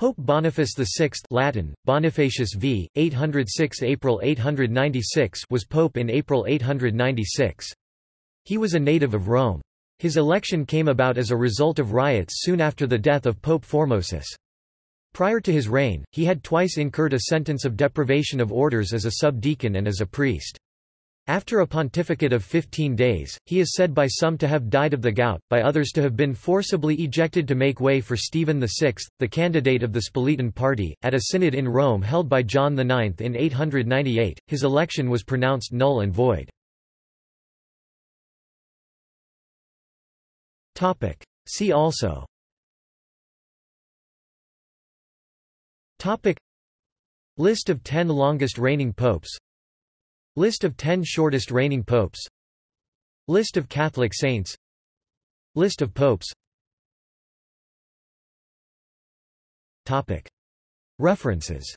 Pope Boniface VI Latin, Bonifacius v. 806 April 896 was pope in April 896. He was a native of Rome. His election came about as a result of riots soon after the death of Pope Formosus. Prior to his reign, he had twice incurred a sentence of deprivation of orders as a subdeacon and as a priest. After a pontificate of 15 days, he is said by some to have died of the gout, by others to have been forcibly ejected to make way for Stephen VI, the candidate of the Spoletan party. At a synod in Rome held by John IX in 898, his election was pronounced null and void. Topic: See also Topic List of 10 longest reigning popes List of 10 shortest reigning popes. List of Catholic saints. List of popes. Topic. References